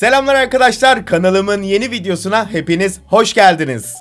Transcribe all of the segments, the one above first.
Selamlar arkadaşlar kanalımın yeni videosuna hepiniz hoş geldiniz.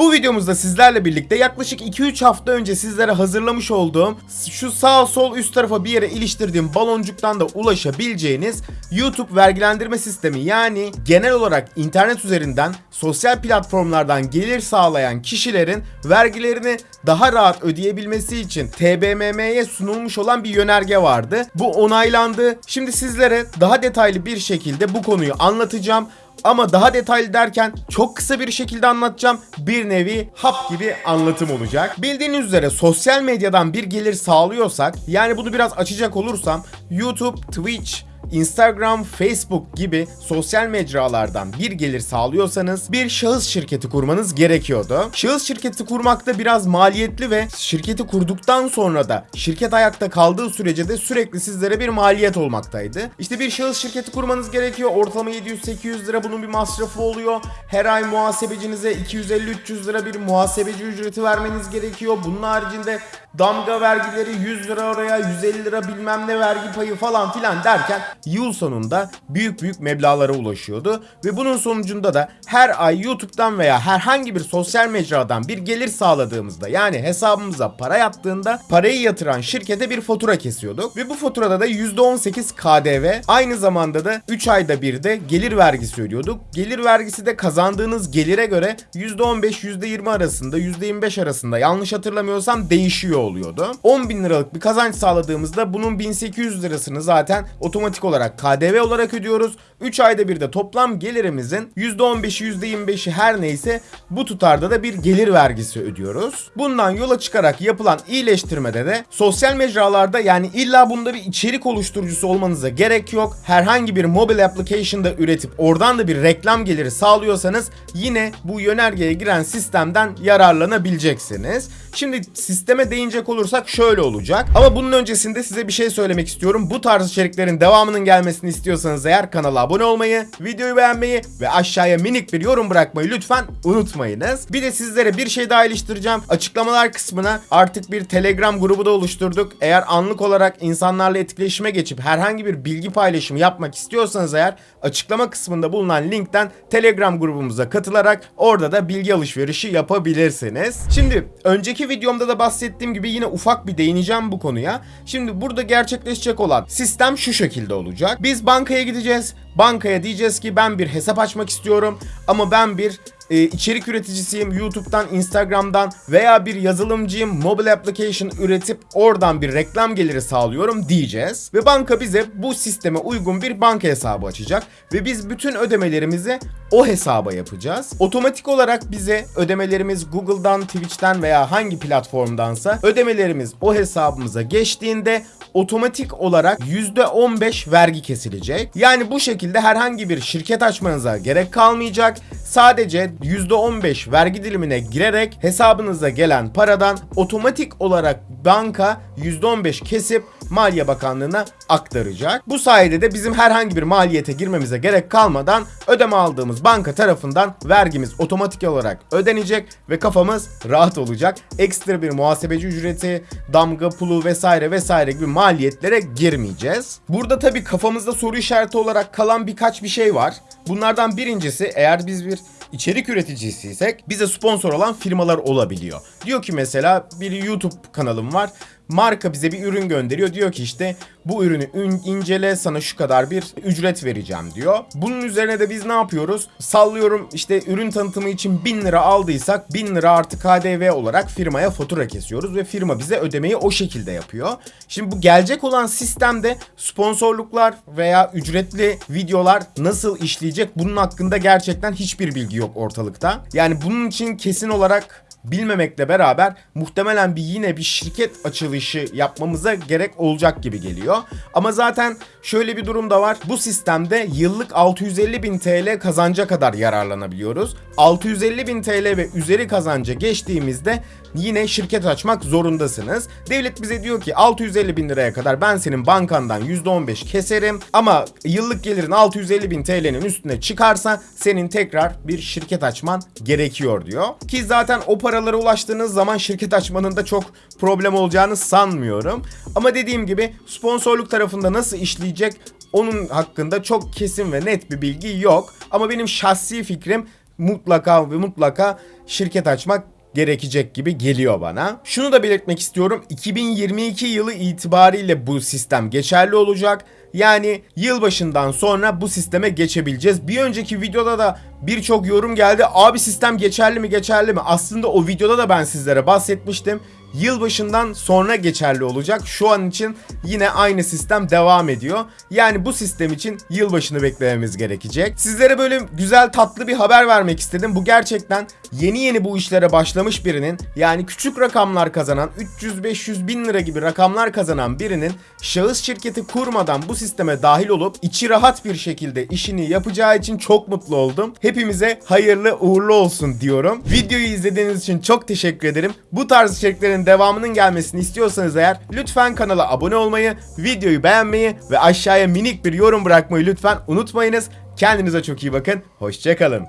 Bu videomuzda sizlerle birlikte yaklaşık 2-3 hafta önce sizlere hazırlamış olduğum şu sağ sol üst tarafa bir yere iliştirdiğim baloncuktan da ulaşabileceğiniz YouTube vergilendirme sistemi yani genel olarak internet üzerinden sosyal platformlardan gelir sağlayan kişilerin vergilerini daha rahat ödeyebilmesi için TBMM'ye sunulmuş olan bir yönerge vardı. Bu onaylandı. Şimdi sizlere daha detaylı bir şekilde bu konuyu anlatacağım. Ama daha detaylı derken çok kısa bir şekilde anlatacağım. Bir nevi hap gibi anlatım olacak. Bildiğiniz üzere sosyal medyadan bir gelir sağlıyorsak yani bunu biraz açacak olursam YouTube, Twitch, Instagram, Facebook gibi sosyal mecralardan bir gelir sağlıyorsanız bir şahıs şirketi kurmanız gerekiyordu. Şahıs şirketi kurmak da biraz maliyetli ve şirketi kurduktan sonra da şirket ayakta kaldığı sürece de sürekli sizlere bir maliyet olmaktaydı. İşte bir şahıs şirketi kurmanız gerekiyor. Ortalama 700-800 lira bunun bir masrafı oluyor. Her ay muhasebecinize 250-300 lira bir muhasebeci ücreti vermeniz gerekiyor. Bunun haricinde damga vergileri 100 lira oraya 150 lira bilmem ne vergi payı falan filan derken yıl sonunda büyük büyük meblağlara ulaşıyordu. Ve bunun sonucunda da her ay YouTube'dan veya herhangi bir sosyal mecradan bir gelir sağladığımızda yani hesabımıza para yattığında parayı yatıran şirkete bir fatura kesiyorduk. Ve bu faturada da %18 KDV aynı zamanda da 3 ayda bir de gelir vergisi ödüyorduk. Gelir vergisi de kazandığınız gelire göre %15 %20 arasında %25 arasında yanlış hatırlamıyorsam değişiyor oluyordu. 10 bin liralık bir kazanç sağladığımızda bunun 1800 lirasını zaten otomatik olarak KDV olarak ödüyoruz. 3 ayda bir de toplam gelirimizin %15'i %25'i her neyse bu tutarda da bir gelir vergisi ödüyoruz. Bundan yola çıkarak yapılan iyileştirmede de sosyal mecralarda yani illa bunda bir içerik oluşturucusu olmanıza gerek yok. Herhangi bir mobil application'da üretip oradan da bir reklam geliri sağlıyorsanız yine bu yönergeye giren sistemden yararlanabileceksiniz. Şimdi sisteme değinecek olursak şöyle olacak. Ama bunun öncesinde size bir şey söylemek istiyorum. Bu tarz içeriklerin devamının gelmesini istiyorsanız eğer kanala abone olmayı, videoyu beğenmeyi ve aşağıya minik bir yorum bırakmayı lütfen unutmayınız. Bir de sizlere bir şey daha iliştireceğim. Açıklamalar kısmına artık bir Telegram grubu da oluşturduk. Eğer anlık olarak insanlarla etkileşime geçip herhangi bir bilgi paylaşımı yapmak istiyorsanız eğer açıklama kısmında bulunan linkten Telegram grubumuza katılarak orada da bilgi alışverişi yapabilirsiniz. Şimdi önceki videomda da bahsettiğim gibi yine ufak bir değineceğim bu konuya. Şimdi burada gerçekleşecek olan sistem şu şekilde olacak. Biz bankaya gideceğiz. Bankaya diyeceğiz ki ben bir hesap açmak istiyorum ama ben bir e, içerik üreticisiyim. YouTube'dan, Instagram'dan veya bir yazılımcıyım. Mobile application üretip oradan bir reklam geliri sağlıyorum diyeceğiz. Ve banka bize bu sisteme uygun bir banka hesabı açacak. Ve biz bütün ödemelerimizi o hesaba yapacağız. Otomatik olarak bize ödemelerimiz Google'dan, Twitch'ten veya hangi platformdansa ödemelerimiz o hesabımıza geçtiğinde otomatik olarak %15 vergi kesilecek. Yani bu şekilde herhangi bir şirket açmanıza gerek kalmayacak. Sadece %15 vergi dilimine girerek hesabınıza gelen paradan otomatik olarak banka %15 kesip Maliye Bakanlığı'na aktaracak. Bu sayede de bizim herhangi bir maliyete girmemize gerek kalmadan ödeme aldığımız banka tarafından vergimiz otomatik olarak ödenecek ve kafamız rahat olacak. Ekstra bir muhasebeci ücreti, damga pulu vesaire vesaire gibi maliyetlere girmeyeceğiz. Burada tabii kafamızda soru işareti olarak kalan birkaç bir şey var. Bunlardan birincisi eğer biz bir içerik üreticisiysek bize sponsor olan firmalar olabiliyor. Diyor ki mesela bir YouTube kanalım var marka bize bir ürün gönderiyor. Diyor ki işte bu ürünü incele sana şu kadar bir ücret vereceğim diyor. Bunun üzerine de biz ne yapıyoruz? Sallıyorum işte ürün tanıtımı için 1000 lira aldıysak 1000 lira artı KDV olarak firmaya fatura kesiyoruz ve firma bize ödemeyi o şekilde yapıyor. Şimdi bu gelecek olan sistemde sponsorluklar veya ücretli videolar nasıl işleyecek bunun hakkında gerçekten hiçbir bilgi yok ortalıkta. Yani bunun için kesin olarak bilmemekle beraber muhtemelen bir yine bir şirket açılışı yapmamıza gerek olacak gibi geliyor. Ama zaten şöyle bir durum da var. Bu sistemde yıllık 650 bin TL kazanca kadar yararlanabiliyoruz. 650 bin TL ve üzeri kazanca geçtiğimizde yine şirket açmak zorundasınız. Devlet bize diyor ki 650 bin liraya kadar ben senin bankandan %15 keserim ama yıllık gelirin 650 bin TL'nin üstüne çıkarsa senin tekrar bir şirket açman gerekiyor diyor. Ki zaten o paralara ulaştığınız zaman şirket açmanın da çok problem olacağını sanmıyorum. Ama dediğim gibi sponsorluk tarafında nasıl işleyecek Onun hakkında çok kesin ve net bir bilgi yok. Ama benim şahsi fikrim mutlaka ve mutlaka şirket açmak gerekecek gibi geliyor bana. Şunu da belirtmek istiyorum. 2022 yılı itibariyle bu sistem geçerli olacak. Yani yılbaşından sonra bu sisteme geçebileceğiz. Bir önceki videoda da birçok yorum geldi. Abi sistem geçerli mi geçerli mi? Aslında o videoda da ben sizlere bahsetmiştim. Yılbaşından sonra geçerli olacak. Şu an için yine aynı sistem devam ediyor. Yani bu sistem için yılbaşını beklememiz gerekecek. Sizlere böyle güzel tatlı bir haber vermek istedim. Bu gerçekten yeni yeni bu işlere başlamış birinin yani küçük rakamlar kazanan 300-500 bin lira gibi rakamlar kazanan birinin şahıs şirketi kurmadan bu sisteme dahil olup içi rahat bir şekilde işini yapacağı için çok mutlu oldum. Hepimize hayırlı uğurlu olsun diyorum. Videoyu izlediğiniz için çok teşekkür ederim. Bu tarz içeriklerin devamının gelmesini istiyorsanız eğer lütfen kanala abone olmayı, videoyu beğenmeyi ve aşağıya minik bir yorum bırakmayı lütfen unutmayınız. Kendinize çok iyi bakın. Hoşçakalın.